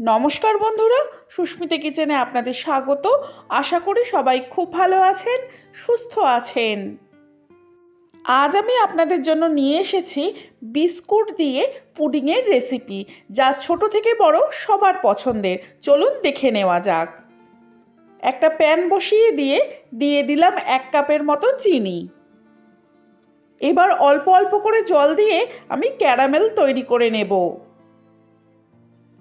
নমস্কার বন্ধুরা, সুস্মিতা কিচেনে আপনাদের স্বাগত। আশা করি সবাই খুব ভালো আছেন, সুস্থ আছেন। আজ আমি আপনাদের জন্য নিয়ে এসেছি বিস্কুট দিয়ে পুডিংয়ের রেসিপি, যা ছোট থেকে বড় সবার পছন্দের। চলুন দেখে নেওয়া যাক। একটা প্যান বসিয়ে দিয়ে দিয়ে দিলাম এক কাপের মতো চিনি। এবার অল্প অল্প করে জল দিয়ে আমি ক্যারামেল তৈরি করে নেব।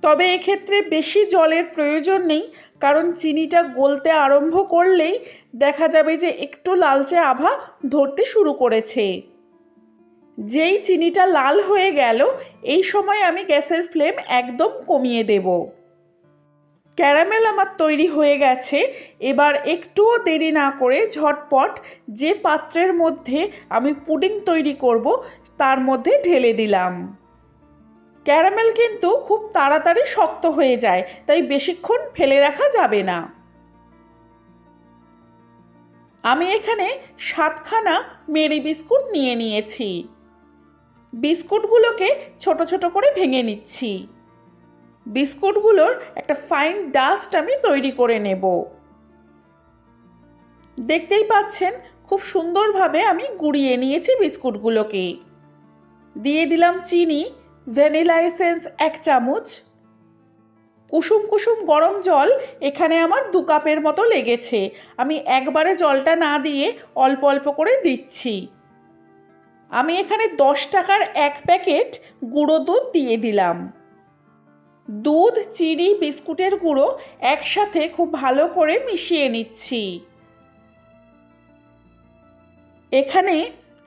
তবে এক্ষেত্রে বেশি জলের প্রয়োজন নেই, কারণ চিনিটা গলতে আরম্ভ করলেই দেখা যাবে যে একটু লালচে আভা ধরতে শুরু করেছে। যেই চিনিটা লাল হয়ে গেল, এই সময় আমি গ্যাসের ফ্লেম একদম কমিয়ে দেব। ক্যারামেল আমার তৈরি হয়ে গেছে, এবার একটুও দেরি না করে ঝটপট যে পাত্রের মধ্যে আমি পুডিং তৈরি করব, তার মধ্যে ঢেলে দিলাম। ক্যারামেল কিন্তু খুব তাড়াতাড়ি শক্ত হয়ে যায়, তাই বেশিক্ষণ ফেলে রাখা যাবে না। আমি এখানে সাতখানা মেরি বিস্কুট নিয়ে নিয়েছি। বিস্কুটগুলোকে ছোট ছোট করে ভেঙে নিচ্ছি। বিস্কুটগুলোর একটা ফাইন ডাস্ট আমি তৈরি করে নেব। দেখতেই পাচ্ছেন, খুব সুন্দরভাবে আমি গুঁড়িয়ে নিয়েছি বিস্কুটগুলোকে। দিয়ে দিলাম চিনি ভ্যানিলা এসেন্স এক চামচ, কুসুম কুসুম গরম জল এখানে আমার দু কাপের মতো লেগেছে। আমি একবারে জলটা না দিয়ে অল্প অল্প করে দিচ্ছি। আমি এখানে দশ টাকার এক প্যাকেট গুঁড়ো দুধ দিয়ে দিলাম। দুধ, চিনি, বিস্কুটের গুঁড়ো একসাথে খুব ভালো করে মিশিয়ে নিচ্ছি। এখানে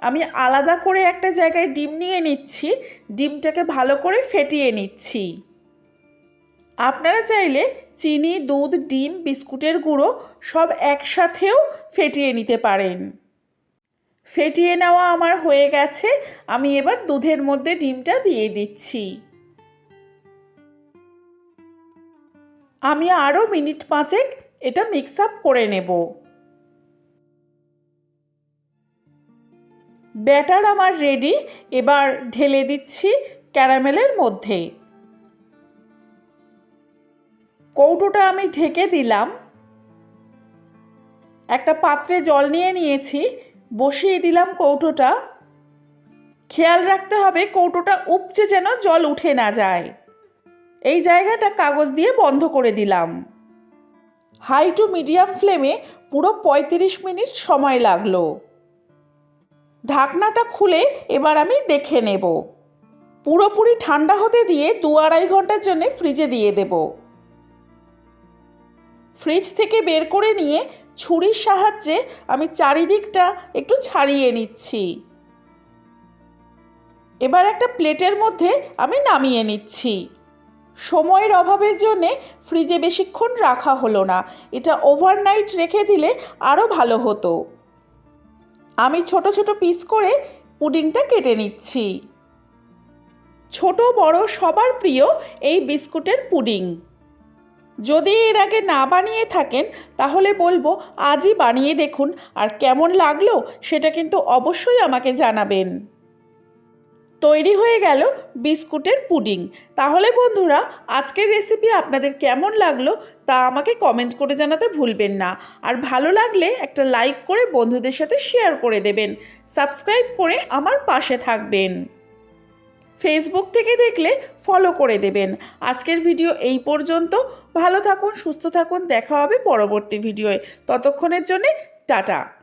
আমি আলাদা করে একটা জায়গায় ডিম নিয়ে নিচ্ছি, ডিমটাকে ভালো করে ফেটিয়ে নিচ্ছি। আপনারা চাইলে চিনি, দুধ, ডিম, বিস্কুটের গুঁড়ো সব একসাথেও ফেটিয়ে নিতে পারেন। ফেটিয়ে নেওয়া আমার হয়ে গেছে, আমি এবার দুধের মধ্যে ডিমটা দিয়ে দিচ্ছি। আমি আরও মিনিট পাঁচেক এটা মিক্স আপ করে নেব। ব্যাটার আমার রেডি, এবার ঢেলে দিচ্ছি ক্যারামেলের মধ্যে কৌটোটা আমি ঢেকে দিলাম। একটা পাত্রে জল নিয়ে নিয়েছি, বসিয়ে দিলাম কৌটোটা। খেয়াল রাখতে হবে কৌটোটা উপচে যেন জল উঠে না যায়। এই জায়গাটা কাগজ দিয়ে বন্ধ করে দিলাম। হাই টু মিডিয়াম ফ্লেমে পুরো পঁয়ত্রিশ মিনিট সময় লাগল। ঢাকনাটা খুলে এবার আমি দেখে নেব। পুরোপুরি ঠান্ডা হতে দিয়ে দু আড়াই ঘণ্টার জন্য ফ্রিজে দিয়ে দেব। ফ্রিজ থেকে বের করে নিয়ে ছুরির সাহায্যে আমি চারিদিকটা একটু ছাড়িয়ে নিচ্ছি। এবার একটা প্লেটের মধ্যে আমি নামিয়ে নিচ্ছি। সময়ের অভাবের জন্যে ফ্রিজে বেশিক্ষণ রাখা হলো না। এটা ওভারনাইট রেখে দিলে আরও ভালো হতো। আমি ছোট ছোট পিস করে পুডিংটা কেটে নিচ্ছি। ছোট বড় সবার প্রিয় এই বিস্কুটের পুডিং যদি এর আগে না বানিয়ে থাকেন, তাহলে বলব আজই বানিয়ে দেখুন আর কেমন লাগল সেটা কিন্তু অবশ্যই আমাকে জানাবেন। তৈরি হয়ে গেল বিস্কুটের পুডিং। তাহলে বন্ধুরা, আজকের রেসিপি আপনাদের কেমন লাগল তা আমাকে কমেন্ট করে জানাতে ভুলবেন না। আর ভালো লাগলে একটা লাইক করে বন্ধুদের সাথে শেয়ার করে দেবেন। সাবস্ক্রাইব করে আমার পাশে থাকবেন। ফেসবুক থেকে দেখলে ফলো করে দেবেন। আজকের ভিডিও এই পর্যন্ত। ভালো থাকুন, সুস্থ থাকুন। দেখা হবে পরবর্তী ভিডিওয়ে ততক্ষণের জন্যে টাটা।